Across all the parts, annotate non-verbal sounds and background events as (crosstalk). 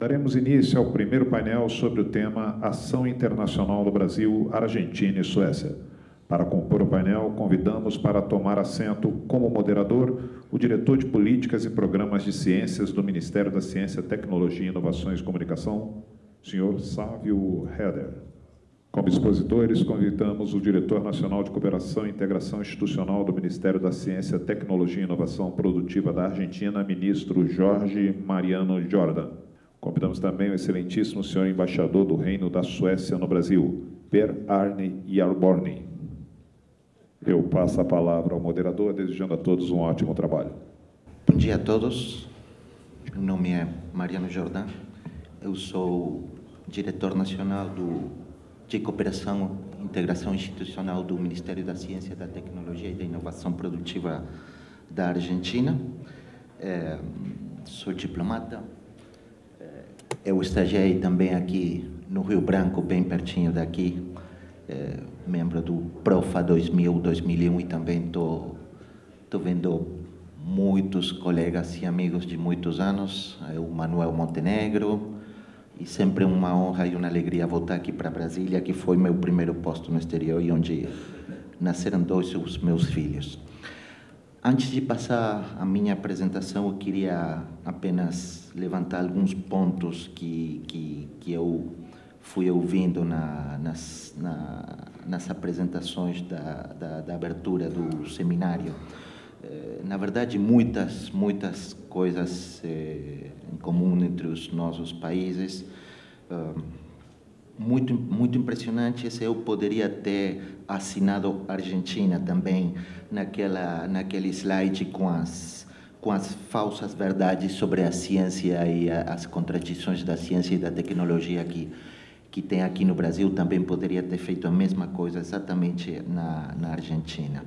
Daremos início ao primeiro painel sobre o tema Ação Internacional do Brasil, Argentina e Suécia. Para compor o painel, convidamos para tomar assento como moderador o diretor de Políticas e Programas de Ciências do Ministério da Ciência, Tecnologia, Inovações e Comunicação, senhor Sávio Heder. Como expositores, convidamos o diretor nacional de Cooperação e Integração Institucional do Ministério da Ciência, Tecnologia e Inovação Produtiva da Argentina, ministro Jorge Mariano Jordan. Convidamos também o excelentíssimo senhor embaixador do Reino da Suécia no Brasil, Per Arne Jarborni. Eu passo a palavra ao moderador, desejando a todos um ótimo trabalho. Bom dia a todos. Meu nome é Mariano Jordan. Eu sou diretor nacional do, de Cooperação e Integração Institucional do Ministério da Ciência, da Tecnologia e da Inovação Produtiva da Argentina. É, sou diplomata, eu estagiei também aqui no Rio Branco, bem pertinho daqui, é, membro do Profa 2000, 2001 e também estou vendo muitos colegas e amigos de muitos anos, é o Manuel Montenegro, e sempre uma honra e uma alegria voltar aqui para Brasília, que foi meu primeiro posto no exterior e onde nasceram dois meus filhos. Antes de passar a minha apresentação, eu queria apenas levantar alguns pontos que, que, que eu fui ouvindo na, nas, na, nas apresentações da, da, da, abertura do seminário. Eh, na verdade, muitas, muitas coisas eh, em comum entre os nossos países. muito, muito impressionante se eu poderia ter assinado Argentina também naquela, naquele slide com as, com as falsas verdades sobre a ciência e a, as contradições da ciência e da tecnologia que, que tem aqui no Brasil, também poderia ter feito a mesma coisa exatamente na, na Argentina.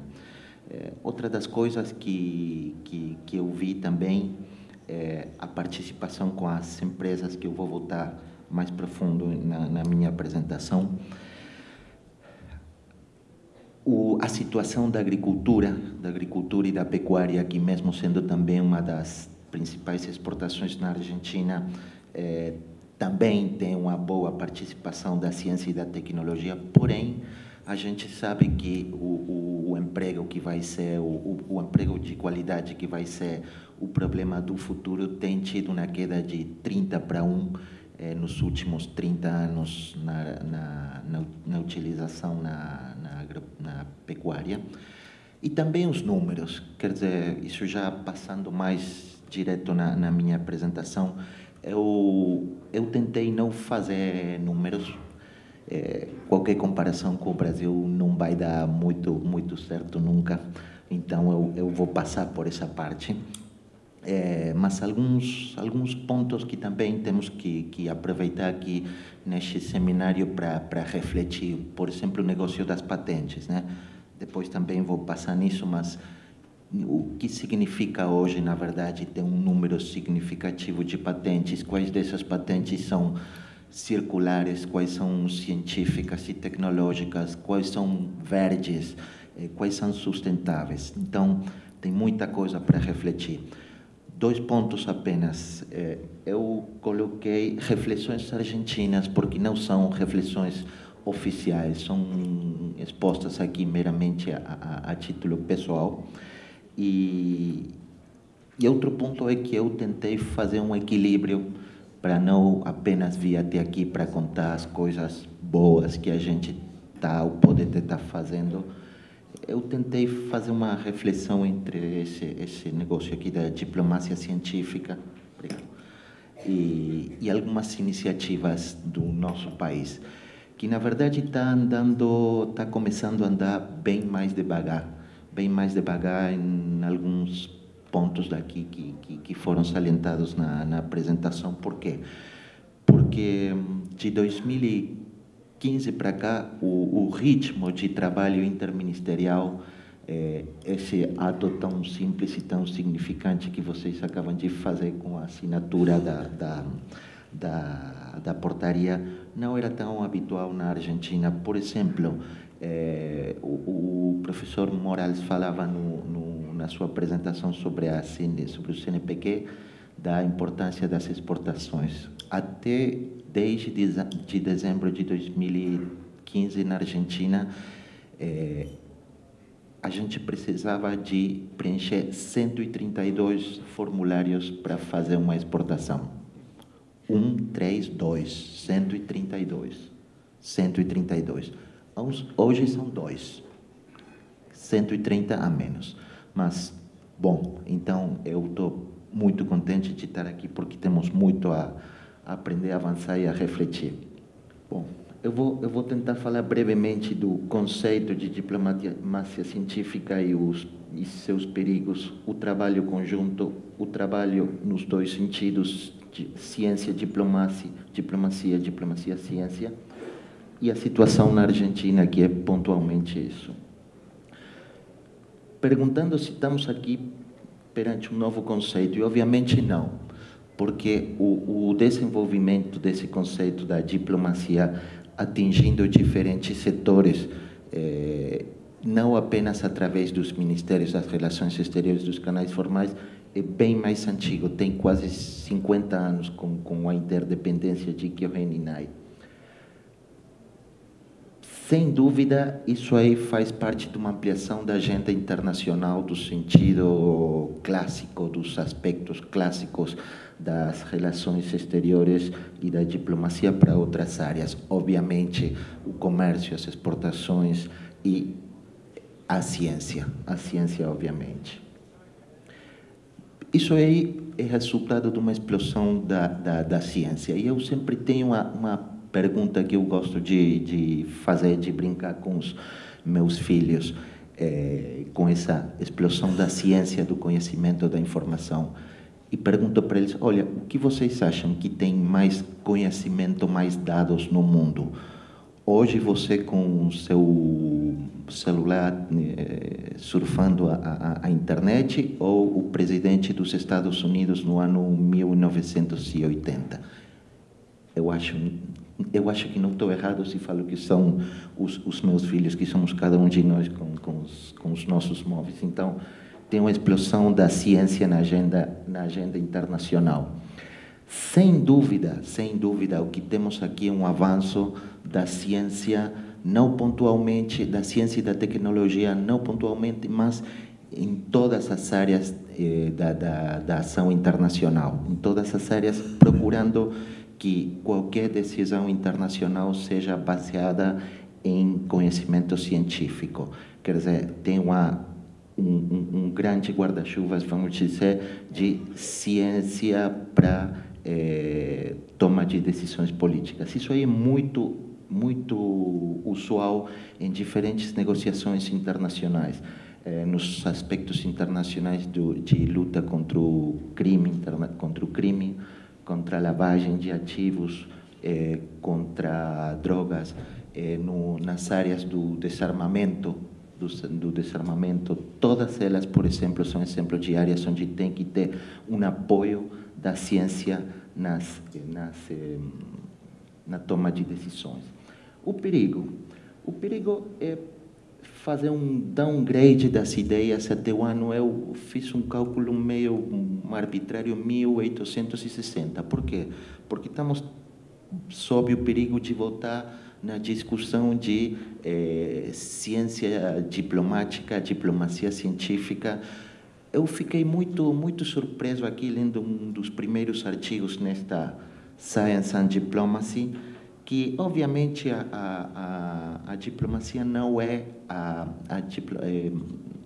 É, outra das coisas que, que, que eu vi também é a participação com as empresas, que eu vou voltar mais profundo na, na minha apresentação, o, a situação da agricultura, da agricultura e da pecuária, aqui mesmo sendo também uma das principais exportações na Argentina, eh, também tem uma boa participação da ciência e da tecnologia, porém, a gente sabe que o, o, o emprego que vai ser, o, o, emprego de qualidade que vai ser o problema do futuro tem tido uma queda de 30 para 1 eh, nos últimos 30 anos na, na, na, na utilização na, na, pecuária. E também os números, quer dizer, isso já passando mais direto na, na minha apresentação, eu, eu tentei não fazer números, é, qualquer comparação com o Brasil não vai dar muito, muito certo nunca, então eu, eu vou passar por essa parte. É, mas alguns alguns pontos que também temos que, que aproveitar aqui neste seminário para refletir, por exemplo, o negócio das patentes, né? Depois também vou passar nisso, mas o que significa hoje, na verdade, ter um número significativo de patentes? Quais dessas patentes são circulares? Quais são científicas e tecnológicas? Quais são verdes? Eh, quais são sustentáveis? Então, tem muita coisa para refletir dois pontos apenas. É, eu coloquei reflexões argentinas, porque não são reflexões oficiais, são expostas aqui meramente a, a, a título pessoal. E, e outro ponto é que eu tentei fazer um equilíbrio para não apenas vir até aqui para contar as coisas boas que a gente está ou pode estar fazendo, eu tentei fazer uma reflexão entre esse, esse negócio aqui da diplomacia científica e, e algumas iniciativas do nosso país, que na verdade está andando, está começando a andar bem mais devagar, bem mais devagar em alguns pontos daqui que, que, que foram salientados na, na apresentação. Por quê? Porque de 2015 15 para cá, o, o, ritmo de trabalho interministerial, é, esse ato tão simples e tão significante que vocês acabam de fazer com a assinatura da, da, da, da portaria, não era tão habitual na Argentina. Por exemplo, é, o, o, professor Morales falava no, no, na sua apresentação sobre, a, sobre o CNPq da importância das exportações. até desde de dezembro de 2015 na Argentina, é, a gente precisava de preencher 132 formulários para fazer uma exportação. 1, 3, 2, 132. 132. Hoje são dois. 130 a menos. Mas, bom, então eu estou muito contente de estar aqui porque temos muito a, aprender, a avançar e a refletir. Bom, eu vou, eu vou tentar falar brevemente do conceito de diplomacia científica e, os, e seus perigos, o trabalho conjunto, o trabalho nos dois sentidos, de ciência, diplomacia, diplomacia, diplomacia, ciência, e a situação na Argentina, que é pontualmente isso. Perguntando se estamos aqui perante um novo conceito, e obviamente não, porque o, o desenvolvimento desse conceito da diplomacia atingindo diferentes setores, eh, não apenas através dos ministérios das relações exteriores, dos canais formais, é bem mais antigo, tem quase 50 anos com, com a interdependência de Kyohen e Nai. Sem dúvida, isso aí faz parte de uma ampliação da agenda internacional do sentido clássico, dos aspectos clássicos das relações exteriores e da diplomacia para outras áreas. Obviamente, o comércio, as exportações e a ciência. A ciência, obviamente. Isso aí é resultado de uma explosão da, da, da ciência. E eu sempre tenho uma, uma pergunta que eu gosto de, de fazer, de brincar com os meus filhos, é, com essa explosão da ciência, do conhecimento, da informação e pergunto para eles: olha, o que vocês acham que tem mais conhecimento, mais dados no mundo? Hoje você com o seu celular eh, surfando a, a, a, internet ou o presidente dos Estados Unidos no ano 1980? Eu acho, eu acho que não estou errado se falo que são os, os meus filhos, que somos cada um de nós com, com, os, com os nossos móveis. Então, tem uma explosão da ciência na agenda, na agenda internacional. Sem dúvida, sem dúvida, o que temos aqui é um avanço da ciência, não pontualmente, da ciência e da tecnologia, não pontualmente, mas em todas as áreas eh, da, da, da ação internacional, em todas as áreas, procurando que qualquer decisão internacional seja baseada em conhecimento científico. Quer dizer, tem uma um, um, grande guarda-chuvas, vamos dizer, de ciência para é, toma de decisões políticas. Isso aí é muito, muito usual em diferentes negociações internacionais. É, nos aspectos internacionais do, de luta contra o crime, contra o crime, contra a lavagem de ativos, é, contra drogas, é, no, nas áreas do desarmamento, do, do, desarmamento, todas elas, por exemplo, são exemplos de áreas onde tem que ter um apoio da ciência nas, nas, eh, na toma de decisões. O perigo, o perigo é fazer um downgrade das ideias até o ano, eu fiz um cálculo meio arbitrário, 1860. Por quê? Porque estamos sob o perigo de voltar na discussão de eh, ciência diplomática, diplomacia científica. Eu fiquei muito, muito surpreso aqui lendo um dos primeiros artigos nesta Science and Diplomacy, que obviamente a, a, a, diplomacia não é a, a, eh,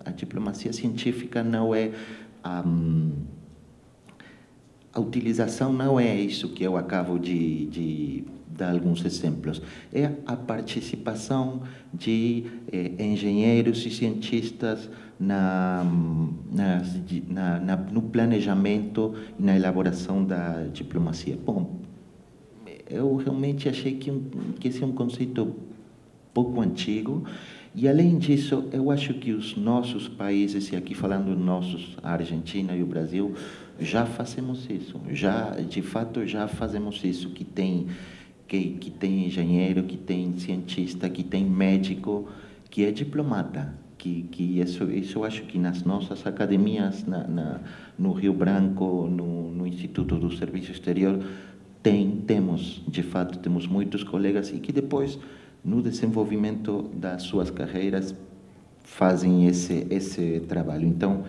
a, diplomacia científica não é a, a utilização não é isso que eu acabo de, de dar alguns exemplos, é a participação de eh, engenheiros e cientistas na, na, na, no planejamento e na elaboração da diplomacia. Bom, eu realmente achei que, que esse é um conceito pouco antigo, e além disso, eu acho que os nossos países, e aqui falando nossos, a Argentina e o Brasil, já fazemos isso, já de fato já fazemos isso, que tem que, que tem engenheiro, que tem cientista, que tem médico, que é diplomata. Que, que isso, isso eu acho que nas nossas academias, na, na, no Rio Branco, no, no Instituto do Serviço Exterior, tem, temos, de fato, temos muitos colegas e que depois, no desenvolvimento das suas carreiras, fazem esse, esse trabalho. Então,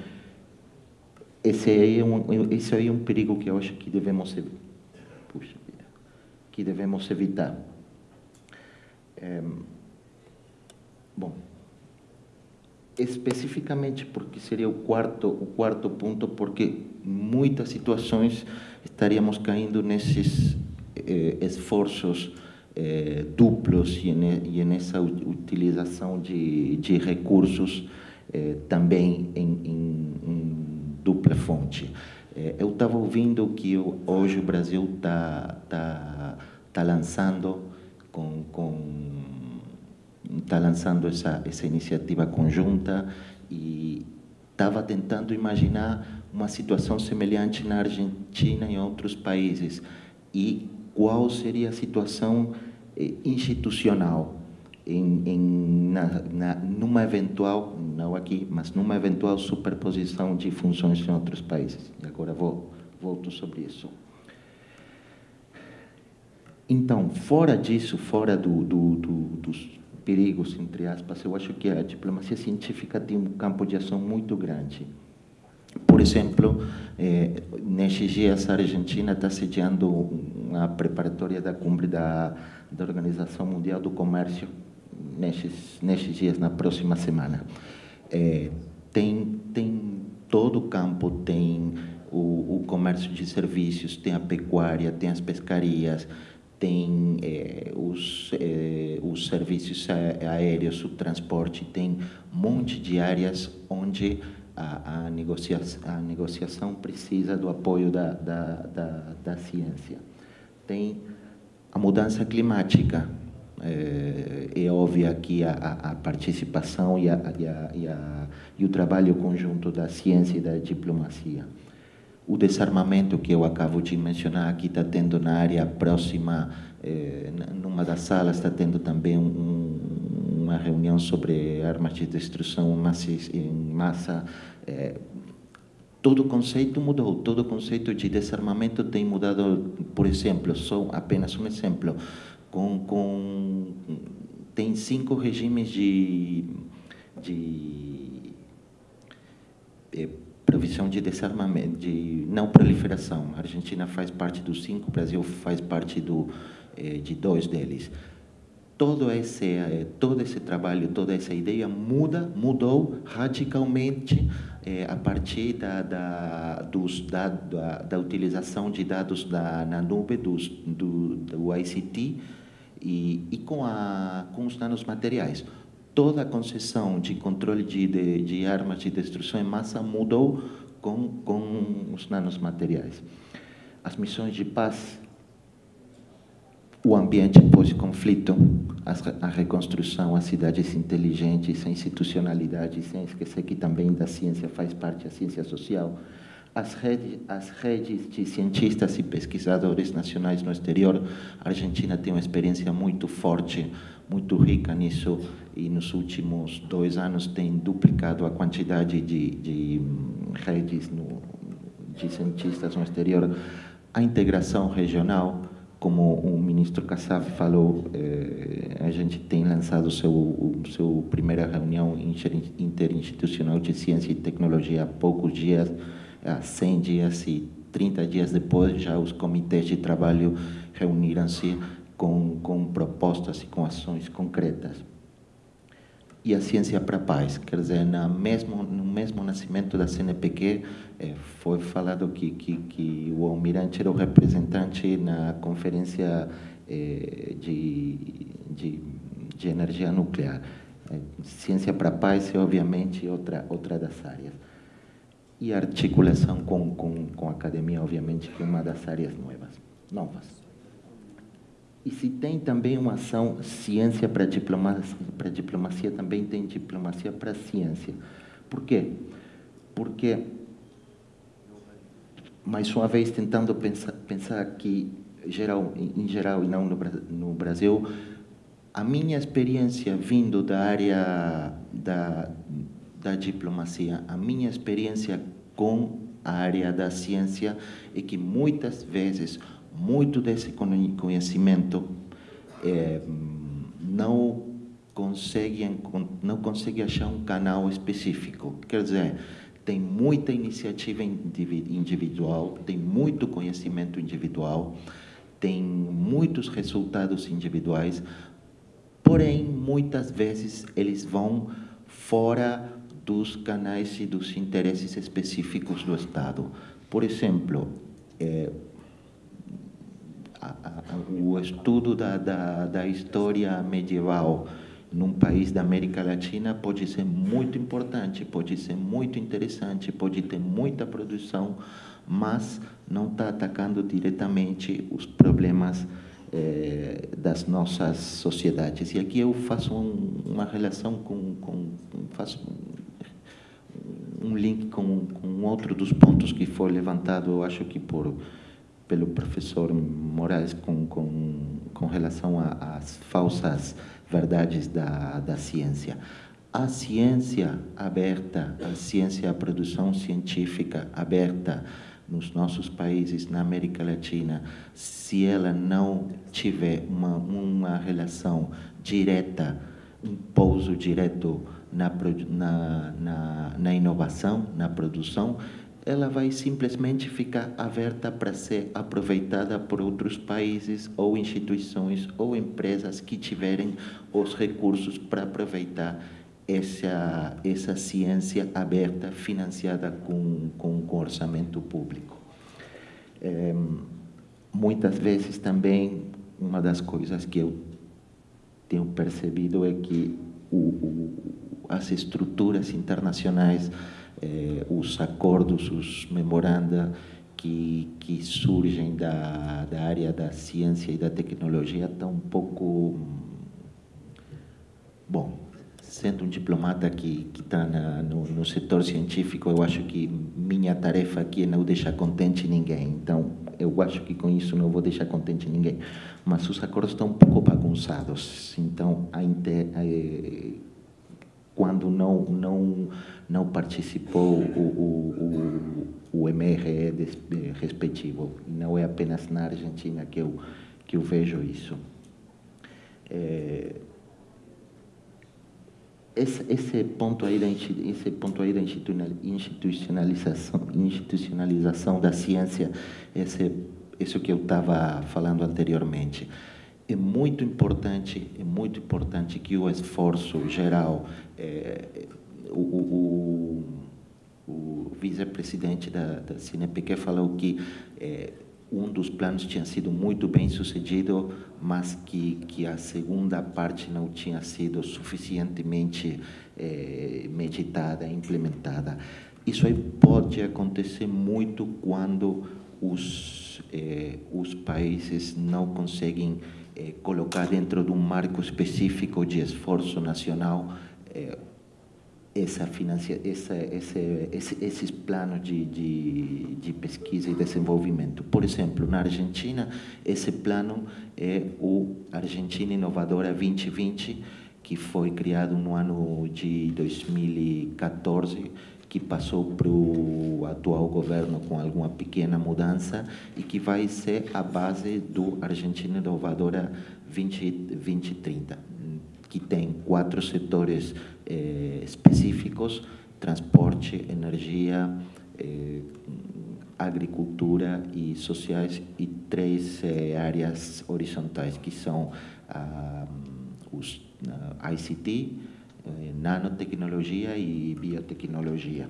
esse aí, é um, esse aí é um perigo que eu acho que devemos, puxa, que devemos evitar. É, bom, especificamente porque seria o quarto, o quarto ponto, porque muitas situações estaríamos caindo nesses eh, esforços eh, duplos e, e nessa utilização de, de recursos eh, também em, em, em, dupla fonte. Eh, eu estava ouvindo que hoje o Brasil está tá, tá lançando com, com está lançando essa, essa iniciativa conjunta e estava tentando imaginar uma situação semelhante na Argentina e em outros países e qual seria a situação eh, institucional em, em na, na, numa eventual, não aqui, mas numa eventual superposição de funções em outros países. E agora vou volto sobre isso. Então, fora disso, fora do, do, do, dos perigos, entre aspas, eu acho que a diplomacia científica tem um campo de ação muito grande. Por exemplo, eh, nesses dias a Argentina está sediando uma preparatória da cumbre da, da Organização Mundial do Comércio, nesses, nesses dias, na próxima semana. Eh, tem, tem todo o campo, tem o, o comércio de serviços, tem a pecuária, tem as pescarias, tem eh, os, eh, os serviços aéreos, o transporte, tem um monte de áreas onde a, a, negociação, a negociação precisa do apoio da, da, da, da ciência. Tem a mudança climática, é, é óbvia aqui a, a, participação e, a, e, a, e, a, e o trabalho conjunto da ciência e da diplomacia o desarmamento que eu acabo de mencionar aqui está tendo na área próxima, eh, numa das salas, está tendo também um, uma reunião sobre armas de destruição em massa. Eh, todo conceito mudou, todo conceito de desarmamento tem mudado, por exemplo, só apenas um exemplo, com, com tem cinco regimes de, de eh, provisão de desarmamento, de não proliferação. A Argentina faz parte dos cinco, o Brasil faz parte do, eh, de dois deles. Todo esse, eh, todo esse trabalho, toda essa ideia muda, mudou radicalmente eh, a partir da, da, dos, da, da, da, utilização de dados da, na nuvem dos, do, do ICT e, e com, a, com os danos materiais toda a concessão de controle de, de, de, armas de destruição em massa mudou com, com os nanomateriais. As missões de paz, o ambiente pós-conflito, a reconstrução, as cidades inteligentes, a institucionalidade, sem esquecer que também da ciência faz parte a ciência social, as redes, as redes de cientistas e pesquisadores nacionais no exterior. A Argentina tem uma experiência muito forte, muito rica nisso, e nos últimos dois anos tem duplicado a quantidade de, de hum, redes no, de cientistas no exterior. A integração regional, como o ministro Kassab falou, eh, a gente tem lançado seu o seu primeira reunião interinstitucional de ciência e tecnologia há poucos dias, há 100 dias e 30 dias depois, já os comitês de trabalho reuniram-se com, com propostas e com ações concretas. E a ciência para a paz, quer dizer, na mesmo, no mesmo nascimento da CNPq, eh, foi falado que, que, que o almirante era o representante na conferência eh, de, de, de energia nuclear. Eh, ciência para a paz é, obviamente, outra, outra das áreas e articulação com, com, com a academia, obviamente, que é uma das áreas novas. novas. E se tem também uma ação ciência para diplomacia, para diplomacia também tem diplomacia para ciência. Por quê? Porque, mais uma vez, tentando pensar, pensar que, geral, em geral e não no, no Brasil, a minha experiência vindo da área da, da diplomacia, a minha experiência com a área da ciência é que muitas vezes muito desse conhecimento é, não consegue não consegue achar um canal específico. Quer dizer, tem muita iniciativa individual, tem muito conhecimento individual, tem muitos resultados individuais, porém, muitas vezes eles vão fora dos canais e dos interesses específicos do Estado. Por exemplo, é, o estudo da, da, da história medieval num país da América Latina pode ser muito importante, pode ser muito interessante, pode ter muita produção, mas não está atacando diretamente os problemas eh, das nossas sociedades. E aqui eu faço um, uma relação com, com faço um link com, com outro dos pontos que foi levantado, eu acho que por pelo professor Moraes com, com, com relação às falsas verdades da, da ciência. A ciência aberta, a ciência, a produção científica aberta nos nossos países, na América Latina, se ela não tiver uma, uma relação direta, um pouso direto na, na, na, na inovação, na produção, ela vai simplesmente ficar aberta para ser aproveitada por outros países ou instituições ou empresas que tiverem os recursos para aproveitar essa, essa ciência aberta, financiada com, com, com orçamento público. É, muitas vezes também, uma das coisas que eu tenho percebido é que o, o, as estruturas internacionais eh, os acordos, os memoranda que, que surgem da, da área da ciência e da tecnologia estão um pouco... Bom, sendo um diplomata que está no, no setor científico, eu acho que minha tarefa aqui é não deixar contente ninguém. Então, eu acho que com isso não vou deixar contente ninguém. Mas os acordos estão um pouco bagunçados. Então, a inter, a, eh, quando não, não, não participou o, o, o, MRE respectivo. Não é apenas na Argentina que eu, que eu vejo isso. É, esse, esse, ponto aí da, esse ponto aí da institucionalização, institucionalização da ciência, esse, isso que eu estava falando anteriormente é muito importante, é muito importante que o esforço geral, é, o, o, o vice-presidente da, da falou que é, um dos planos tinha sido muito bem sucedido, mas que, que a segunda parte não tinha sido suficientemente é, meditada, implementada. Isso aí pode acontecer muito quando os, é, os países não conseguem é, colocar dentro de um marco específico de esforço nacional essa financia, essa, esse, esse, esses planos de, de, de, pesquisa e desenvolvimento. Por exemplo, na Argentina, esse plano é o Argentina Inovadora 2020, que foi criado no ano de 2014 que passou para o atual governo com alguma pequena mudança e que vai ser a base do Argentina Inovadora 20, 2030, que tem quatro setores eh, específicos, transporte, energia, eh, agricultura e sociais, e três eh, áreas horizontais, que são ah, os ah, ICT, eh, nanotecnologia e biotecnologia.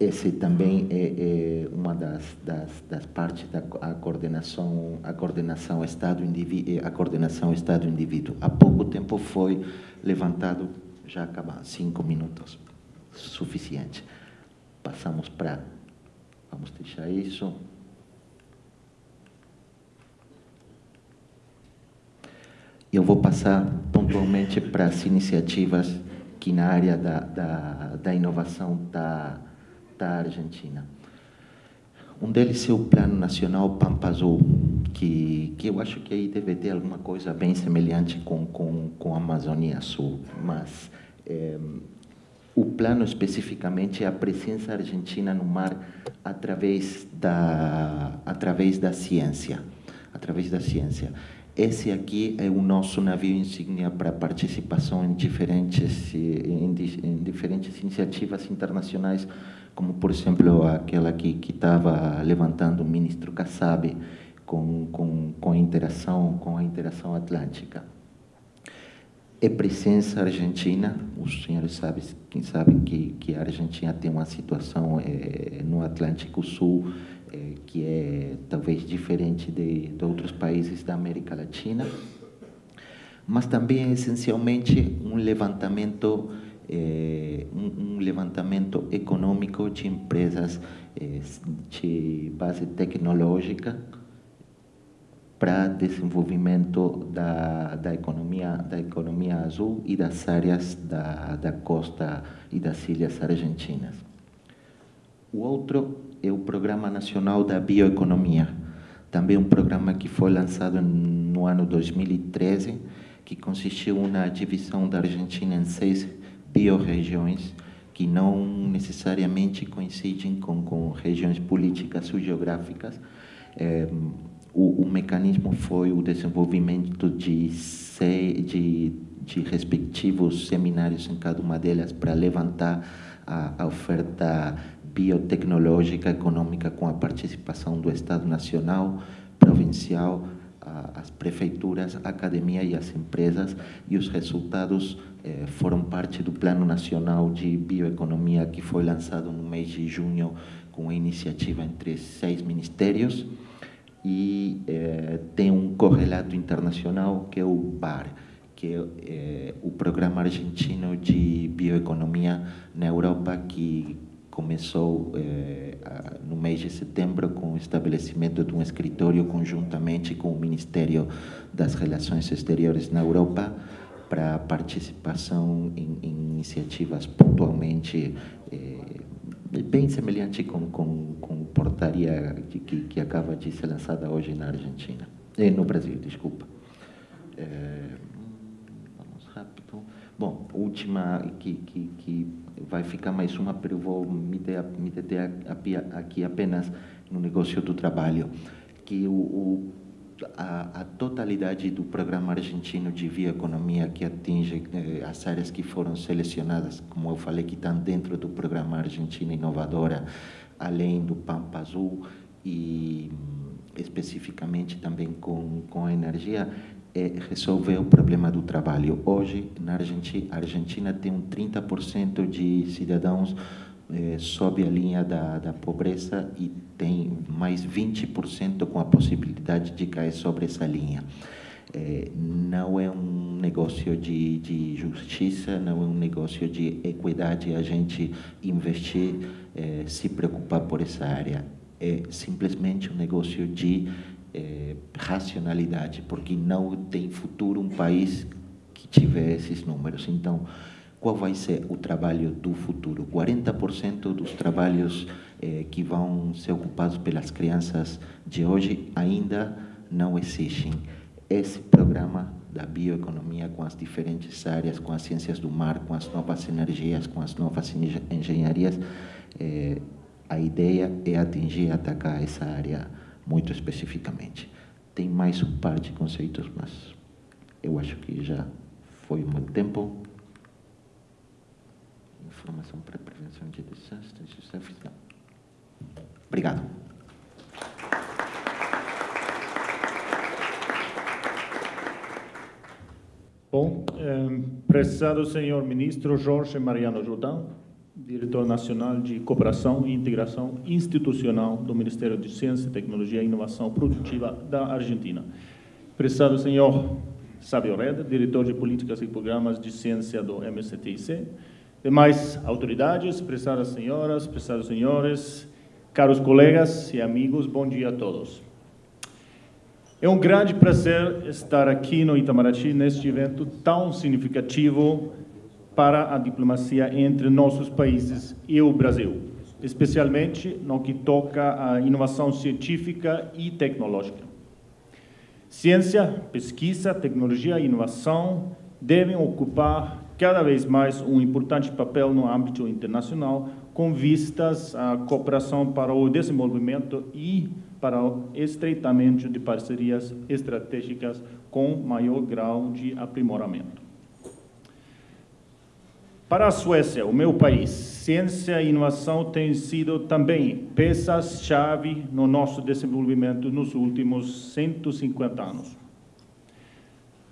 Esse também é, é uma das, das, das, partes da coordenação, a coordenação Estado indivíduo, a coordenação Estado indivíduo. Há pouco tempo foi levantado, já acabamos, cinco minutos, suficiente. Passamos para, vamos deixar isso. Eu vou passar pontualmente para as iniciativas que na área da, da, da inovação da, da Argentina. Um deles é o Plano Nacional Pampa Azul, que, que eu acho que aí deve ter alguma coisa bem semelhante com, com, com a Amazônia Sul, mas é, o plano especificamente é a presença argentina no mar através da através da ciência, através da ciência. Esse aqui é o nosso navio insígnia para participação em diferentes em, em diferentes iniciativas internacionais, como por exemplo aquela que estava levantando o ministro Kassab com com com a interação com a interação atlântica é presença argentina. Os senhores sabem, quem sabem que, que a Argentina tem uma situação é, no Atlântico Sul é, que é talvez diferente de, de outros países da América Latina, mas também é essencialmente um levantamento é, um, um, levantamento econômico de empresas de base tecnológica para desenvolvimento da, da, economia, da economia azul e das áreas da, da costa e das ilhas argentinas. O outro é o Programa Nacional da Bioeconomia, também um programa que foi lançado no ano 2013, que consistiu na divisão da Argentina em seis biorregiões, que não necessariamente coincidem com, com regiões políticas ou geográficas, é, o, o mecanismo foi o desenvolvimento de, de, de respectivos seminários em cada uma delas para levantar a, a oferta biotecnológica econômica com a participação do Estado Nacional, provincial, as prefeituras, a academia e as empresas, e os resultados eh, foram parte do Plano Nacional de Bioeconomia que foi lançado no mês de junho com a iniciativa entre seis ministérios e é, tem um correlato internacional que é o BAR, que é, é o Programa Argentino de Bioeconomia na Europa, que começou é, no mês de setembro com o estabelecimento de um escritório conjuntamente com o Ministério das Relações Exteriores na Europa para participação em, em iniciativas pontualmente é, bem semelhante com, com, com portaria que, que acaba de ser lançada hoje na Argentina, eh, no Brasil, desculpa. É, vamos rápido. Bom, última que, que, que vai ficar mais uma, mas eu vou me deter, me deter aqui apenas no negócio do trabalho, que o, o a, a, totalidade do programa argentino de bioeconomia que atinge eh, as áreas que foram selecionadas, como eu falei, que estão dentro do programa Argentina Inovadora, além do Pampa Azul e especificamente também com, com a energia, é resolver o problema do trabalho. Hoje, na Argentina, a Argentina tem um 30% de cidadãos é, sob a linha da, da pobreza e tem mais 20% com a possibilidade de cair sobre essa linha. É, não é um negócio de, de justiça, não é um negócio de equidade a gente investir, é, se preocupar por essa área. É simplesmente um negócio de é, racionalidade, porque não tem futuro um país que tiver esses números. Então, qual vai ser o trabalho do futuro. 40% dos trabalhos eh, que vão ser ocupados pelas crianças de hoje ainda não existem. Esse programa da bioeconomia com as diferentes áreas, com as ciências do mar, com as novas energias, com as novas engenharias, eh, a ideia é atingir e atacar essa área muito especificamente. Tem mais um par de conceitos, mas eu acho que já foi muito tempo informação para prevenção de desastres e serviço. Obrigado. Bom, eh, prezado senhor ministro Jorge Mariano Jordão, diretor nacional de cooperação e integração institucional do Ministério de Ciência, Tecnologia e Inovação Produtiva da Argentina. Prezado senhor Sábio Reda, diretor de políticas e programas de ciência do MSTIC, demais autoridades, prezadas senhoras, prezados senhores, caros colegas e amigos, bom dia a todos. É um grande prazer estar aqui no Itamaraty neste evento tão significativo para a diplomacia entre nossos países e o Brasil, especialmente no que toca à inovação científica e tecnológica. Ciência, pesquisa, tecnologia e inovação devem ocupar cada vez mais um importante papel no âmbito internacional, com vistas à cooperação para o desenvolvimento e para o estreitamento de parcerias estratégicas com maior grau de aprimoramento. Para a Suécia, o meu país, ciência e inovação têm sido também peças-chave no nosso desenvolvimento nos últimos 150 anos.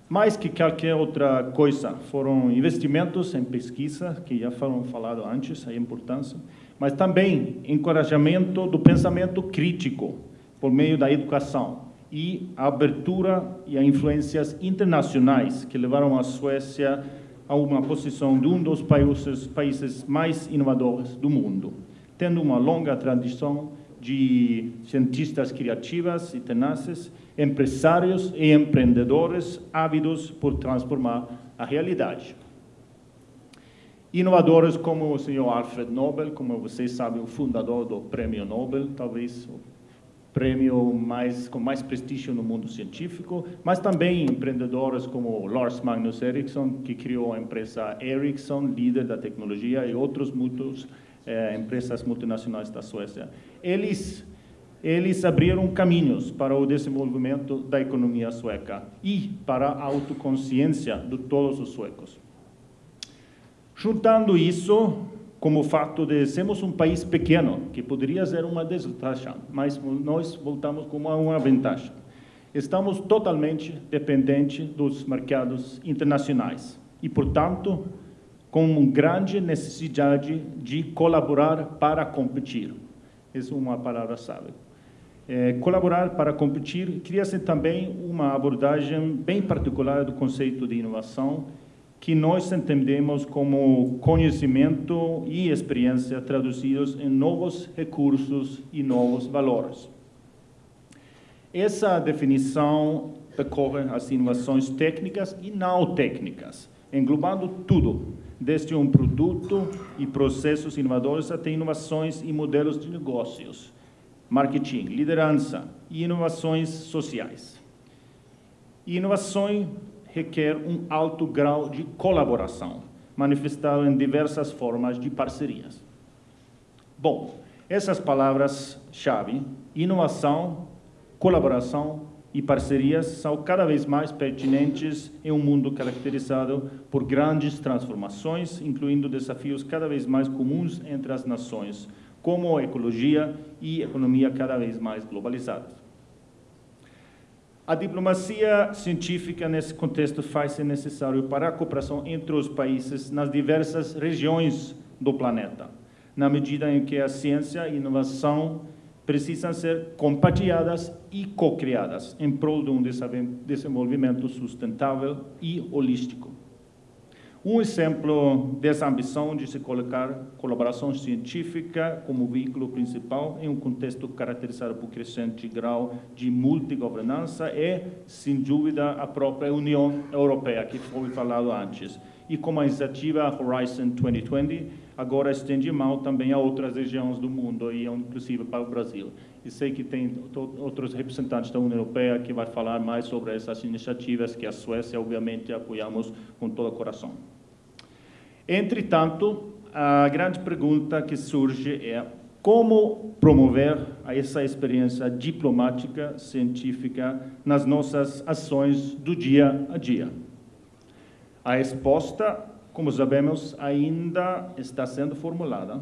Mais que qualquer outra coisa, foram investimentos em pesquisa, que já foram falado antes, a importância, mas também encorajamento do pensamento crítico por meio da educação e a abertura e a influências internacionais que levaram a Suécia a uma posição de um dos países, países mais inovadores do mundo, tendo uma longa tradição de cientistas criativas e tenaces, empresários e empreendedores ávidos por transformar a realidade. Inovadores como o senhor Alfred Nobel, como vocês sabem, o fundador do Prêmio Nobel, talvez prêmio mais, com mais prestígio no mundo científico, mas também empreendedores como Lars Magnus Ericsson, que criou a empresa Ericsson, líder da tecnologia, e outros muitos eh, empresas multinacionais da Suécia. Eles eles abriram caminhos para o desenvolvimento da economia sueca e para a autoconsciência de todos os suecos. Juntando isso como o fato de sermos um país pequeno, que poderia ser uma desvantagem, mas nós voltamos como uma vantagem. Estamos totalmente dependentes dos mercados internacionais e, portanto, com uma grande necessidade de colaborar para competir. Essa é uma palavra-chave. É, colaborar para competir cria-se também uma abordagem bem particular do conceito de inovação que nós entendemos como conhecimento e experiência traduzidos em novos recursos e novos valores. Essa definição decorre as inovações técnicas e não técnicas, englobando tudo, desde um produto e processos inovadores até inovações e modelos de negócios, marketing, liderança e inovações sociais. E inovação requer um alto grau de colaboração, manifestado em diversas formas de parcerias. Bom, essas palavras-chave, inovação, colaboração e parcerias, são cada vez mais pertinentes em um mundo caracterizado por grandes transformações, incluindo desafios cada vez mais comuns entre as nações, como ecologia e economia cada vez mais globalizadas. A diplomacia científica nesse contexto faz-se necessário para a cooperação entre os países nas diversas regiões do planeta, na medida em que a ciência e a inovação precisam ser compartilhadas e co-criadas em prol de um desenvolvimento sustentável e holístico. Um exemplo dessa ambição de se colocar colaboração científica como veículo principal em um contexto caracterizado por crescente grau de multigovernança é, sem dúvida, a própria União Europeia, que foi falado antes. E como a iniciativa Horizon 2020 agora estende mão também a outras regiões do mundo, e inclusive para o Brasil. E sei que tem outros representantes da União Europeia que vai falar mais sobre essas iniciativas que a Suécia, obviamente, apoiamos com todo o coração. Entretanto, a grande pergunta que surge é como promover essa experiência diplomática, científica, nas nossas ações do dia a dia. A resposta, como sabemos, ainda está sendo formulada,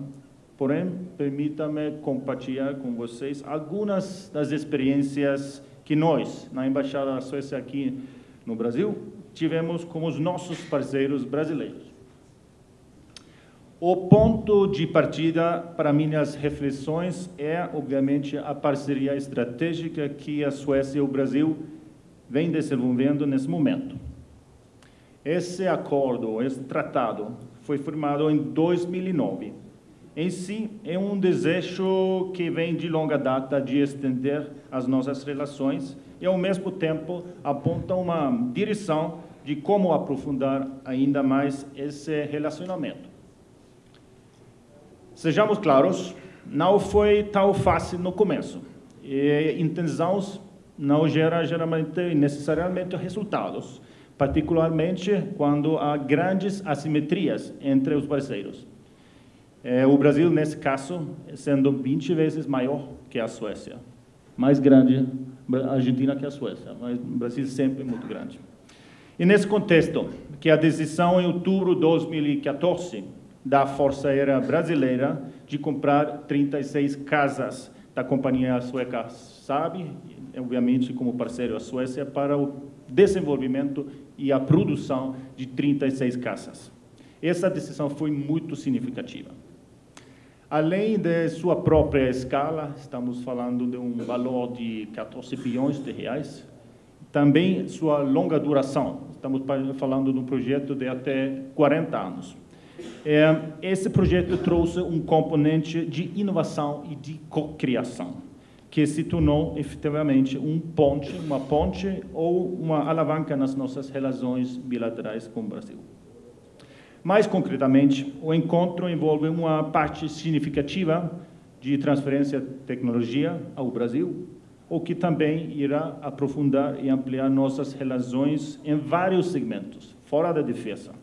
porém, permita-me compartilhar com vocês algumas das experiências que nós, na Embaixada da Suécia aqui no Brasil, tivemos com os nossos parceiros brasileiros. O ponto de partida para minhas reflexões é, obviamente, a parceria estratégica que a Suécia e o Brasil vêm desenvolvendo nesse momento. Esse acordo, esse tratado, foi firmado em 2009. Em si, é um desejo que vem de longa data de estender as nossas relações e, ao mesmo tempo, aponta uma direção de como aprofundar ainda mais esse relacionamento. Sejamos claros, não foi tão fácil no começo. E intenções não geram geralmente necessariamente resultados, particularmente quando há grandes assimetrias entre os parceiros. É, o Brasil, nesse caso, sendo 20 vezes maior que a Suécia. Mais grande a Argentina que a Suécia, mas o Brasil sempre é muito grande. E nesse contexto, que a decisão em outubro de 2014 da Força Aérea Brasileira de comprar 36 casas da companhia sueca SAB, obviamente como parceiro a Suécia, para o desenvolvimento e a produção de 36 casas. Essa decisão foi muito significativa. Além de sua própria escala, estamos falando de um valor de 14 bilhões de reais, também sua longa duração, estamos falando de um projeto de até 40 anos. É, esse projeto trouxe um componente de inovação e de cocriação, que se tornou efetivamente um ponte, uma ponte ou uma alavanca nas nossas relações bilaterais com o Brasil. Mais concretamente, o encontro envolve uma parte significativa de transferência de tecnologia ao Brasil, o que também irá aprofundar e ampliar nossas relações em vários segmentos, fora da defesa,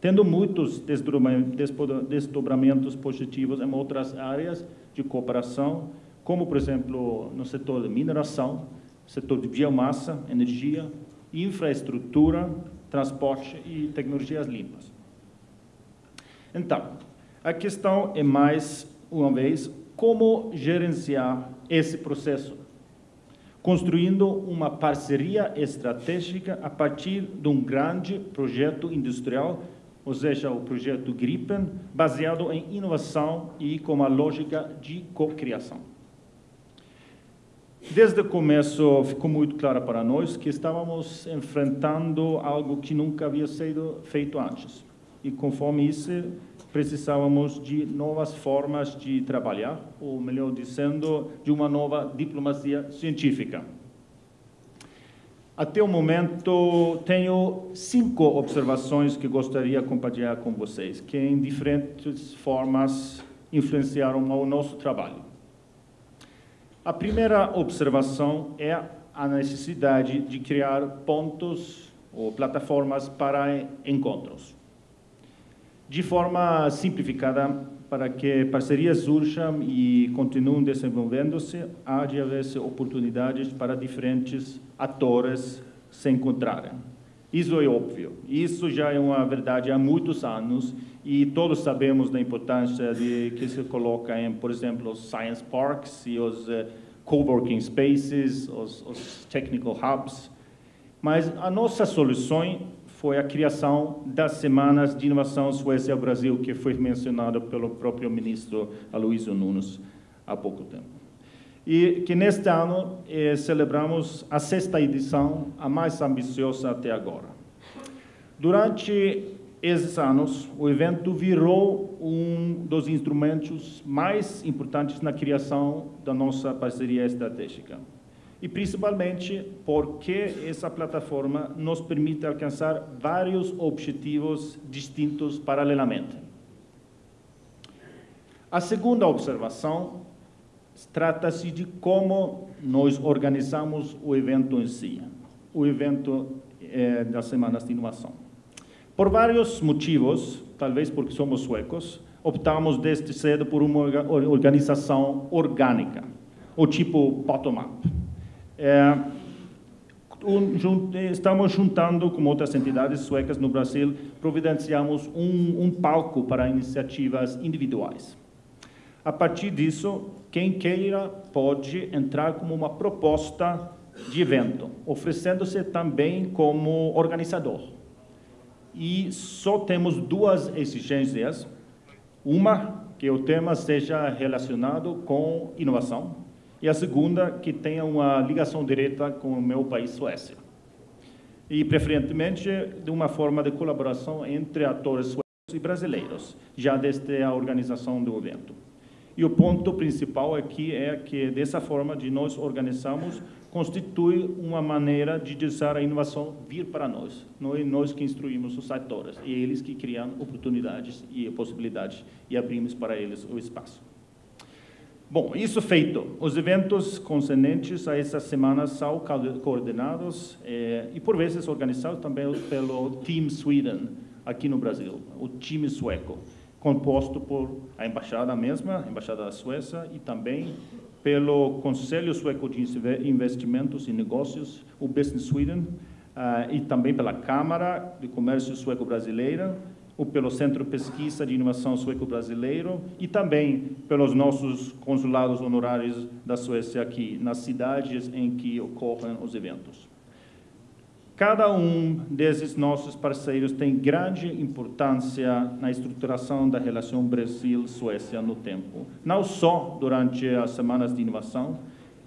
tendo muitos desdobramentos positivos em outras áreas de cooperação, como, por exemplo, no setor de mineração, setor de biomassa, energia, infraestrutura, transporte e tecnologias limpas. Então, a questão é mais uma vez como gerenciar esse processo construindo uma parceria estratégica a partir de um grande projeto industrial, ou seja, o projeto Gripen, baseado em inovação e com uma lógica de cocriação. Desde o começo ficou muito claro para nós que estávamos enfrentando algo que nunca havia sido feito antes. E conforme isso, precisávamos de novas formas de trabalhar, ou melhor dizendo, de uma nova diplomacia científica. Até o momento, tenho cinco observações que gostaria de compartilhar com vocês, que em diferentes formas influenciaram o nosso trabalho. A primeira observação é a necessidade de criar pontos ou plataformas para encontros de forma simplificada, para que parcerias surjam e continuem desenvolvendo-se, há de haver oportunidades para diferentes atores se encontrarem. Isso é óbvio. Isso já é uma verdade há muitos anos e todos sabemos da importância de que se coloca em, por exemplo, os science parks e os uh, coworking spaces, os, os technical hubs. Mas a nossa solução foi a criação das Semanas de Inovação Suécia-Brasil, que foi mencionado pelo próprio ministro Aloysio Nunes há pouco tempo. E que neste ano eh, celebramos a sexta edição, a mais ambiciosa até agora. Durante esses anos, o evento virou um dos instrumentos mais importantes na criação da nossa parceria estratégica e principalmente porque essa plataforma nos permite alcançar vários objetivos distintos paralelamente. A segunda observação trata-se de como nós organizamos o evento em si, o evento eh, das Semanas de Inovação. Por vários motivos, talvez porque somos suecos, optamos desde cedo por uma organização orgânica, o tipo bottom-up é, um, estamos juntando com outras entidades suecas no Brasil, providenciamos um, um palco para iniciativas individuais. A partir disso, quem queira pode entrar como uma proposta de evento, oferecendo-se também como organizador. E só temos duas exigências. Uma, que o tema seja relacionado com inovação, e a segunda, que tenha uma ligação direta com o meu país, Suécia. E, preferentemente, de uma forma de colaboração entre atores suecos e brasileiros, já desde a organização do evento. E o ponto principal aqui é que, dessa forma de nós organizamos, constitui uma maneira de deixar a inovação vir para nós. Não é nós que instruímos os atores, é eles que criam oportunidades e possibilidades e abrimos para eles o espaço. Bom, isso feito, os eventos concernentes a essas semanas são coordenados eh, e, por vezes, organizados também pelo Team Sweden, aqui no Brasil, o time sueco, composto por a embaixada mesma, a embaixada da Suécia, e também pelo Conselho Sueco de Investimentos e Negócios, o Business Sweden, uh, e também pela Câmara de Comércio Sueco-Brasileira, ou pelo Centro de Pesquisa de Inovação Sueco-Brasileiro e também pelos nossos consulados honorários da Suécia aqui, nas cidades em que ocorrem os eventos. Cada um desses nossos parceiros tem grande importância na estruturação da relação Brasil-Suécia no tempo. Não só durante as semanas de inovação,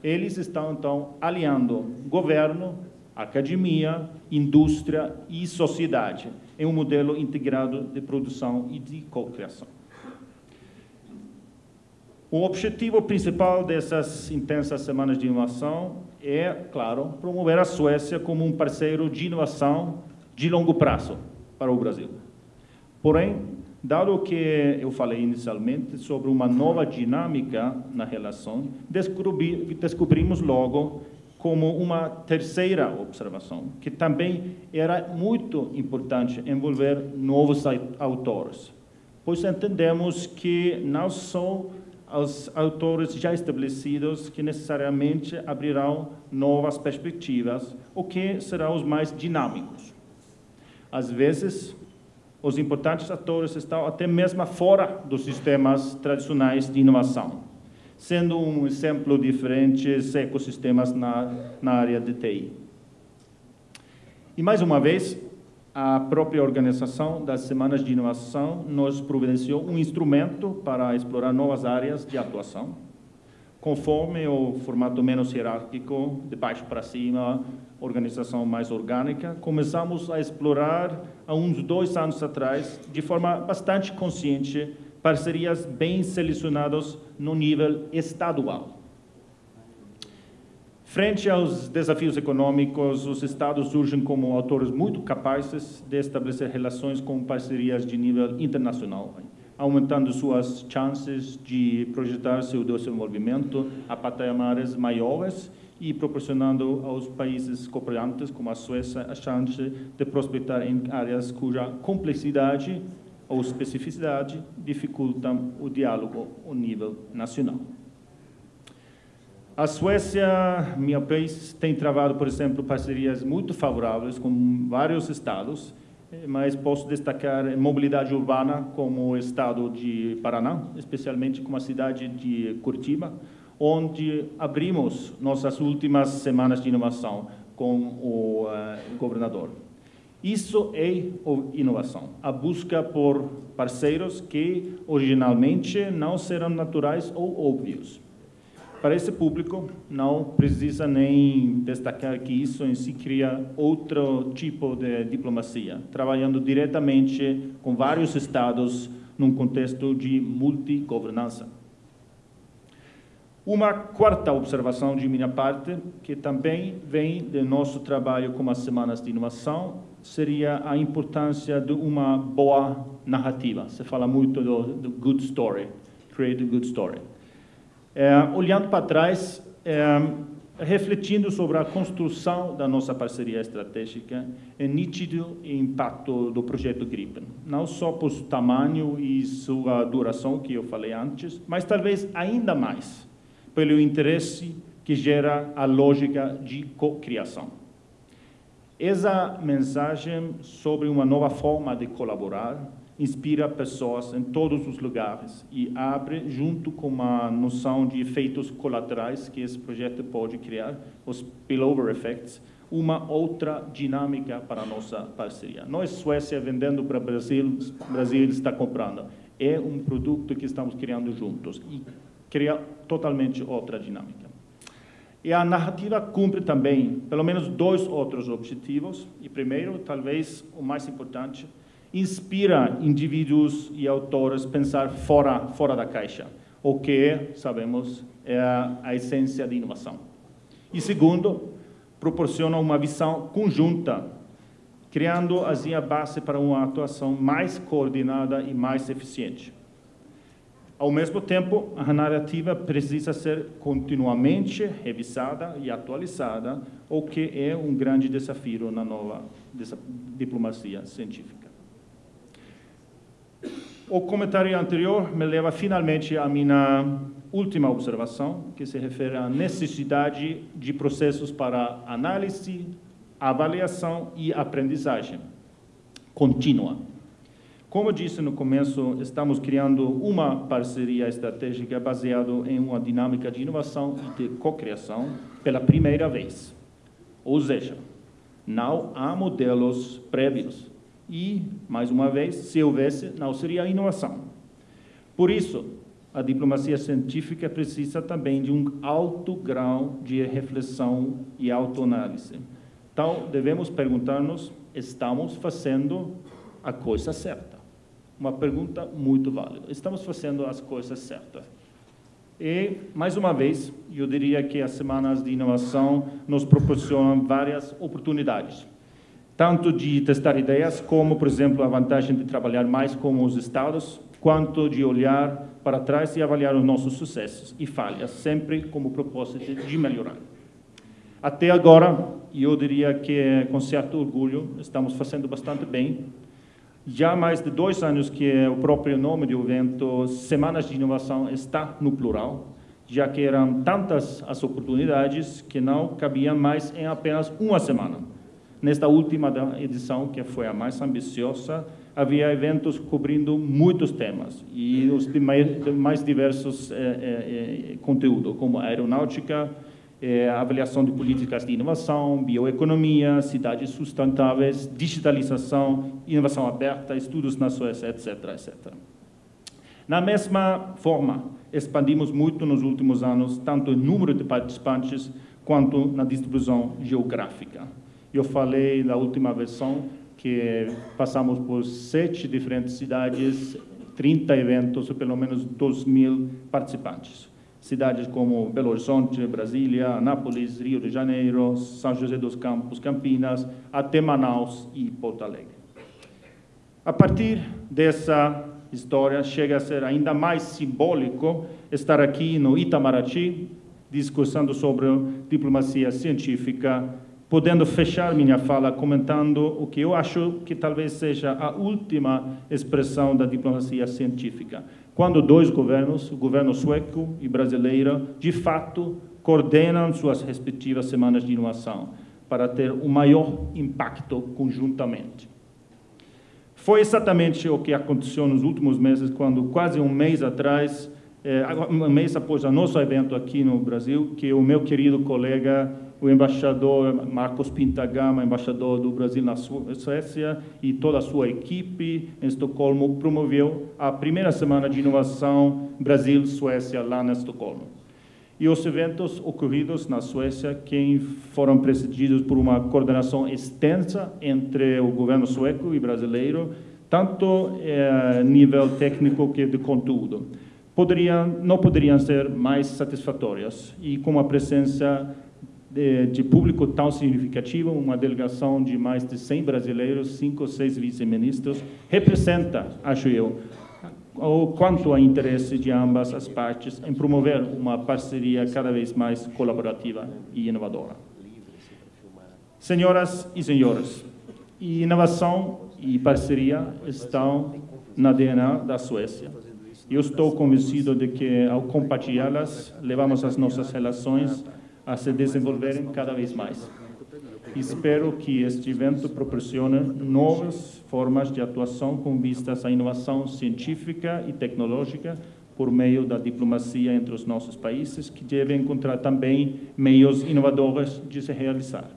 eles estão, então, aliando governo, academia, indústria e sociedade em um modelo integrado de produção e de co-criação. O objetivo principal dessas intensas semanas de inovação é, claro, promover a Suécia como um parceiro de inovação de longo prazo para o Brasil. Porém, dado que eu falei inicialmente sobre uma nova dinâmica na relação, descobri, descobrimos logo como uma terceira observação, que também era muito importante envolver novos autores, pois entendemos que não são os autores já estabelecidos que necessariamente abrirão novas perspectivas, ou que serão os mais dinâmicos. Às vezes, os importantes atores estão até mesmo fora dos sistemas tradicionais de inovação sendo um exemplo diferentes ecossistemas na, na área de TI. E mais uma vez, a própria organização das Semanas de Inovação nos providenciou um instrumento para explorar novas áreas de atuação, conforme o formato menos hierárquico, de baixo para cima, organização mais orgânica, começamos a explorar há uns dois anos atrás, de forma bastante consciente, parcerias bem selecionadas no nível estadual. Frente aos desafios econômicos, os estados surgem como autores muito capazes de estabelecer relações com parcerias de nível internacional, aumentando suas chances de projetar seu desenvolvimento a patamares maiores e proporcionando aos países cooperantes, como a Suécia, a chance de prosperar em áreas cuja complexidade ou especificidade dificultam o diálogo ao nível nacional. A Suécia, meu país, tem travado, por exemplo, parcerias muito favoráveis com vários estados, mas posso destacar mobilidade urbana como o estado de Paraná, especialmente com a cidade de Curitiba, onde abrimos nossas últimas semanas de inovação com o uh, governador. Isso é inovação, a busca por parceiros que originalmente não serão naturais ou óbvios. Para esse público, não precisa nem destacar que isso em si cria outro tipo de diplomacia, trabalhando diretamente com vários estados num contexto de multigovernança. Uma quarta observação de minha parte, que também vem do nosso trabalho com as semanas de inovação, seria a importância de uma boa narrativa. Se fala muito do, do good story, create a good story. É, olhando para trás, é, refletindo sobre a construção da nossa parceria estratégica, é nítido o impacto do projeto Gripen, não só por seu tamanho e sua duração, que eu falei antes, mas talvez ainda mais pelo interesse que gera a lógica de co-criação. Essa mensagem sobre uma nova forma de colaborar inspira pessoas em todos os lugares e abre, junto com uma noção de efeitos colaterais que esse projeto pode criar, os spillover effects, uma outra dinâmica para a nossa parceria. Nós, Suécia, vendendo para o Brasil, Brasil está comprando. É um produto que estamos criando juntos e cria totalmente outra dinâmica. E a narrativa cumpre também, pelo menos, dois outros objetivos. E primeiro, talvez o mais importante, inspira indivíduos e autores a pensar fora, fora da caixa, o que, sabemos, é a essência da inovação. E segundo, proporciona uma visão conjunta, criando assim a base para uma atuação mais coordenada e mais eficiente. Ao mesmo tempo, a narrativa precisa ser continuamente revisada e atualizada, o que é um grande desafio na nova diplomacia científica. O comentário anterior me leva finalmente à minha última observação, que se refere à necessidade de processos para análise, avaliação e aprendizagem contínua como disse no começo, estamos criando uma parceria estratégica baseada em uma dinâmica de inovação e de cocriação pela primeira vez. Ou seja, não há modelos prévios. E, mais uma vez, se houvesse, não seria inovação. Por isso, a diplomacia científica precisa também de um alto grau de reflexão e autoanálise. Então, devemos perguntar-nos, estamos fazendo a coisa certa? Uma pergunta muito válida. Estamos fazendo as coisas certas. E, mais uma vez, eu diria que as semanas de inovação nos proporcionam várias oportunidades, tanto de testar ideias, como, por exemplo, a vantagem de trabalhar mais com os estados, quanto de olhar para trás e avaliar os nossos sucessos e falhas, sempre como propósito de melhorar. Até agora, eu diria que, com certo orgulho, estamos fazendo bastante bem já há mais de dois anos que o próprio nome do evento, Semanas de Inovação, está no plural, já que eram tantas as oportunidades que não cabiam mais em apenas uma semana. Nesta última edição, que foi a mais ambiciosa, havia eventos cobrindo muitos temas e os mais diversos eh, eh, eh, conteúdos, como aeronáutica, é, avaliação de políticas de inovação, bioeconomia, cidades sustentáveis, digitalização, inovação aberta, estudos na Suécia, etc, etc. Na mesma forma, expandimos muito nos últimos anos, tanto o número de participantes quanto na distribuição geográfica. Eu falei na última versão que passamos por sete diferentes cidades, 30 eventos, pelo menos 2 mil participantes cidades como Belo Horizonte, Brasília, Anápolis, Rio de Janeiro, São José dos Campos, Campinas, até Manaus e Porto Alegre. A partir dessa história, chega a ser ainda mais simbólico estar aqui no Itamaraty, discursando sobre diplomacia científica, podendo fechar minha fala comentando o que eu acho que talvez seja a última expressão da diplomacia científica, quando dois governos, o governo sueco e brasileiro, de fato, coordenam suas respectivas semanas de inovação para ter um maior impacto conjuntamente. Foi exatamente o que aconteceu nos últimos meses, quando quase um mês atrás, eh, um mês após o nosso evento aqui no Brasil, que o meu querido colega o embaixador Marcos Pintagama, embaixador do Brasil na Suécia, e toda a sua equipe em Estocolmo promoveu a primeira semana de inovação Brasil-Suécia lá na Estocolmo. E os eventos ocorridos na Suécia, que foram precedidos por uma coordenação extensa entre o governo sueco e brasileiro, tanto a eh, nível técnico que de conteúdo, poderiam, não poderiam ser mais satisfatórias e com a presença de, de, público tão significativo, uma delegação de mais de 100 brasileiros, cinco ou seis vice-ministros, representa, acho eu, o quanto há interesse de ambas as partes em promover uma parceria cada vez mais colaborativa e inovadora. Senhoras e senhores, inovação e parceria estão na DNA da Suécia. Eu estou convencido de que, ao compartilhá-las, levamos as nossas relações a se desenvolverem cada vez mais. Espero que este evento proporcione novas formas de atuação com vistas à inovação científica e tecnológica por meio da diplomacia entre os nossos países, que devem encontrar também meios inovadores de se realizar.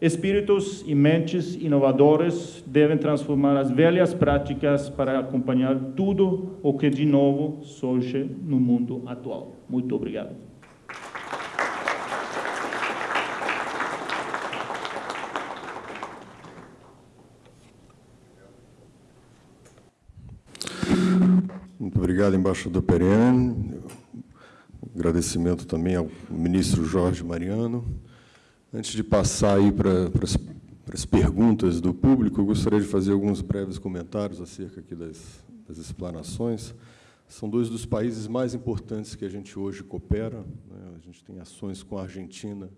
Espíritos e mentes inovadores devem transformar as velhas práticas para acompanhar tudo o que de novo surge no mundo atual. Muito obrigado. Muito obrigado, embaixador Perene. Agradecimento também ao ministro Jorge Mariano. Antes de passar aí para, para, as, para as perguntas do público, eu gostaria de fazer alguns breves comentários acerca aqui das, das explanações. São dois dos países mais importantes que a gente hoje coopera. Né? A gente tem ações com a Argentina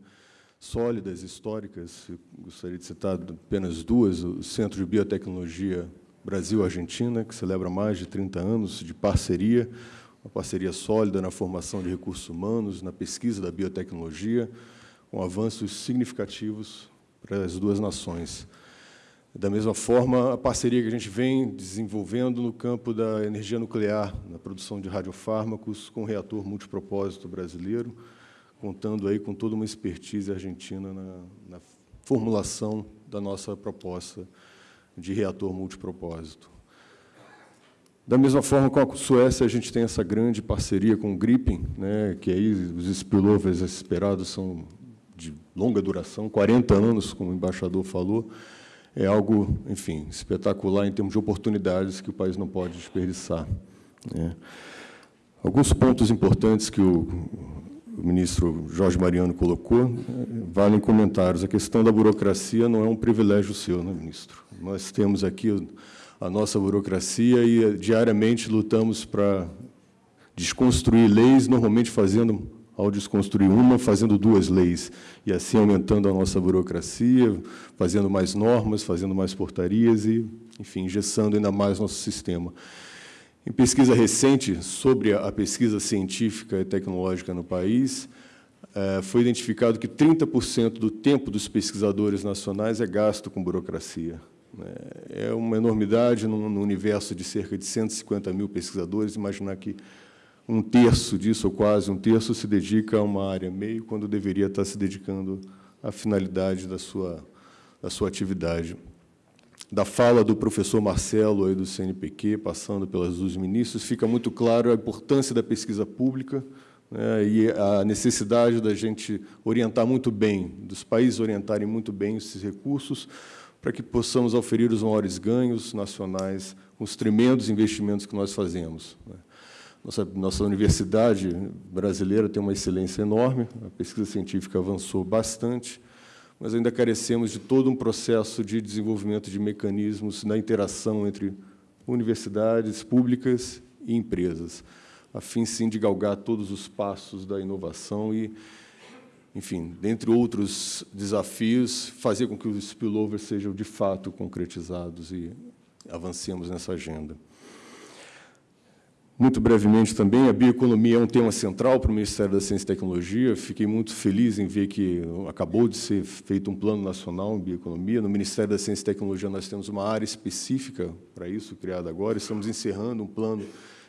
sólidas, históricas. Eu gostaria de citar apenas duas. O Centro de Biotecnologia Brasil-Argentina, que celebra mais de 30 anos de parceria, uma parceria sólida na formação de recursos humanos, na pesquisa da biotecnologia, com avanços significativos para as duas nações. Da mesma forma, a parceria que a gente vem desenvolvendo no campo da energia nuclear, na produção de radiofármacos, com o reator multipropósito brasileiro, contando aí com toda uma expertise argentina na, na formulação da nossa proposta de reator multipropósito. Da mesma forma, com a Suécia, a gente tem essa grande parceria com o Gripen, né, que aí os spillovers esperados são de longa duração, 40 anos, como o embaixador falou, é algo, enfim, espetacular em termos de oportunidades que o país não pode desperdiçar. Né. Alguns pontos importantes que o, o ministro Jorge Mariano colocou valem comentários. A questão da burocracia não é um privilégio seu, né, ministro? Nós temos aqui a nossa burocracia e diariamente lutamos para desconstruir leis, normalmente fazendo ao desconstruir uma, fazendo duas leis, e assim aumentando a nossa burocracia, fazendo mais normas, fazendo mais portarias e, enfim, engessando ainda mais nosso sistema. Em pesquisa recente sobre a pesquisa científica e tecnológica no país, eh, foi identificado que 30% do tempo dos pesquisadores nacionais é gasto com burocracia. Né. É uma enormidade no universo de cerca de 150 mil pesquisadores, imaginar que um terço disso, ou quase um terço, se dedica a uma área meio, quando deveria estar se dedicando à finalidade da sua, da sua atividade. Da fala do professor Marcelo, aí do CNPq, passando pelas dos ministros, fica muito claro a importância da pesquisa pública né, e a necessidade da gente orientar muito bem, dos países orientarem muito bem esses recursos, para que possamos oferir os maiores ganhos nacionais com os tremendos investimentos que nós fazemos. Né. Nossa, nossa universidade brasileira tem uma excelência enorme, a pesquisa científica avançou bastante, mas ainda carecemos de todo um processo de desenvolvimento de mecanismos na interação entre universidades públicas e empresas, a fim, sim, de galgar todos os passos da inovação e, enfim, dentre outros desafios, fazer com que os spillovers sejam, de fato, concretizados e avancemos nessa agenda. Muito brevemente também, a bioeconomia é um tema central para o Ministério da Ciência e Tecnologia. Fiquei muito feliz em ver que acabou de ser feito um plano nacional em bioeconomia. No Ministério da Ciência e Tecnologia nós temos uma área específica para isso, criada agora. Estamos encerrando um plano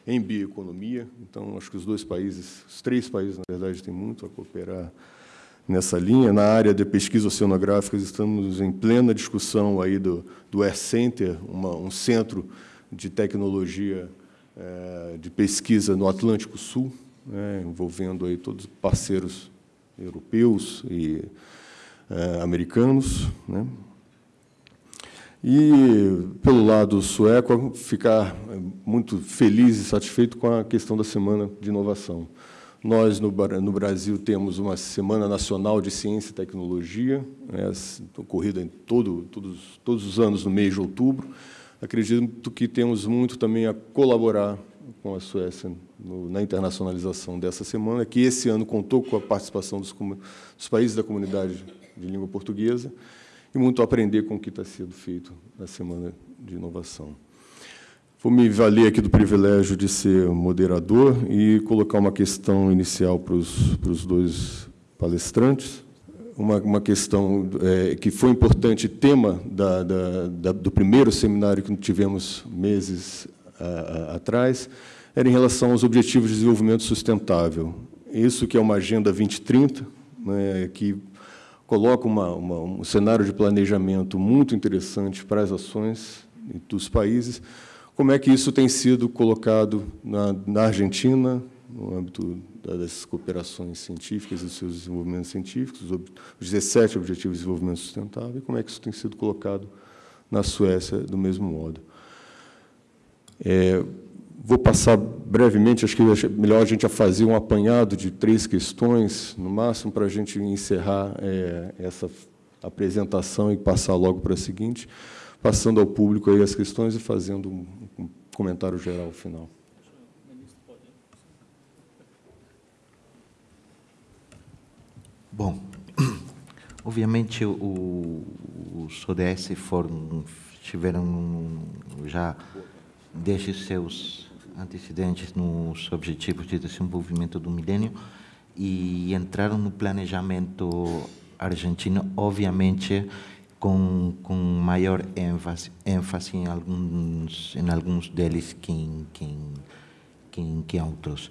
em bioeconomia. Então, acho que os dois países, os três países, na verdade, têm muito a cooperar nessa linha. Na área de pesquisa oceanográfica, estamos em plena discussão aí do, do Air Center, uma, um centro de tecnologia de pesquisa no Atlântico Sul, né, envolvendo aí todos os parceiros europeus e é, americanos. Né. E, pelo lado sueco, ficar muito feliz e satisfeito com a questão da Semana de Inovação. Nós, no, no Brasil, temos uma Semana Nacional de Ciência e Tecnologia, né, ocorrida em todo, todos, todos os anos no mês de outubro, acredito que temos muito também a colaborar com a Suécia no, na internacionalização dessa semana, que esse ano contou com a participação dos, dos, países da comunidade de língua portuguesa e muito a aprender com o que está sendo feito na Semana de Inovação. Vou me valer aqui do privilégio de ser moderador e colocar uma questão inicial para os, para os dois palestrantes uma, uma questão é, que foi importante, tema da, da, da, do primeiro seminário que tivemos meses a, a, atrás, era em relação aos Objetivos de Desenvolvimento Sustentável. Isso que é uma Agenda 2030, né, que coloca uma, uma, um cenário de planejamento muito interessante para as ações dos países. Como é que isso tem sido colocado na, na Argentina, no âmbito das cooperações científicas e dos seus desenvolvimentos científicos, os 17 Objetivos de Desenvolvimento Sustentável, e como é que isso tem sido colocado na Suécia do mesmo modo. É, vou passar brevemente, acho que é melhor a gente fazer um apanhado de três questões, no máximo, para a gente encerrar é, essa apresentação e passar logo para a seguinte, passando ao público aí as questões e fazendo um comentário geral final. Bom, (clears throat) obviamente o, os ODS foram, tiveram já desde seus antecedentes nos Objetivos de Desenvolvimento do Milênio e entraram no planejamento argentino, obviamente com, com maior ênfase, ênfase em alguns em alguns deles que em, que, em, que, em, outros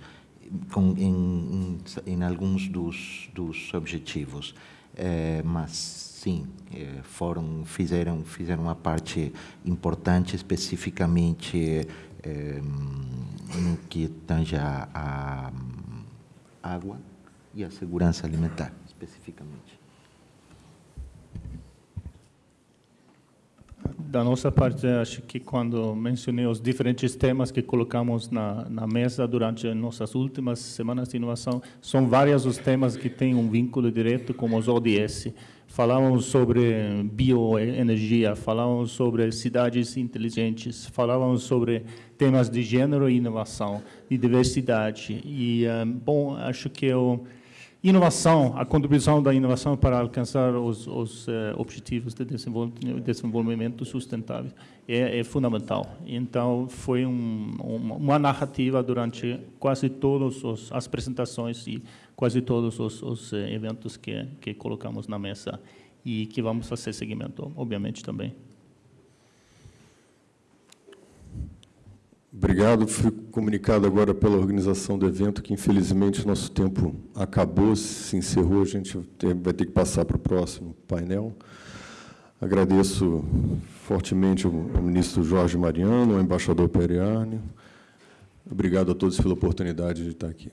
com, em, em, alguns dos, dos objetivos. É, mas sim é, foram fizeram fizeram uma parte importante especificamente é, no que tange a, a água e a segurança alimentar especificamente da nossa parte, acho que quando mencionei os diferentes temas que colocamos na, na mesa durante nossas últimas semanas de inovação, são vários os temas que têm um vínculo direto com os ODS. Falávamos sobre bioenergia, falávamos sobre cidades inteligentes, falávamos sobre temas de gênero e inovação, de diversidade. E, eh, bom, acho que eu Inovação, a contribuição da inovação para alcançar os, os uh, objetivos de desenvolvimento sustentável é, é fundamental. Então, foi um, uma narrativa durante quase todas as apresentações e quase todos os, os uh, eventos que, que colocamos na mesa e que vamos fazer seguimento, obviamente, também. Obrigado. Fui comunicado agora pela organização do evento que, infelizmente, nosso tempo acabou, se encerrou. A gente vai ter que passar para o próximo painel. Agradeço fortemente ao ministro Jorge Mariano, ao embaixador Periani. Obrigado a todos pela oportunidade de estar aqui.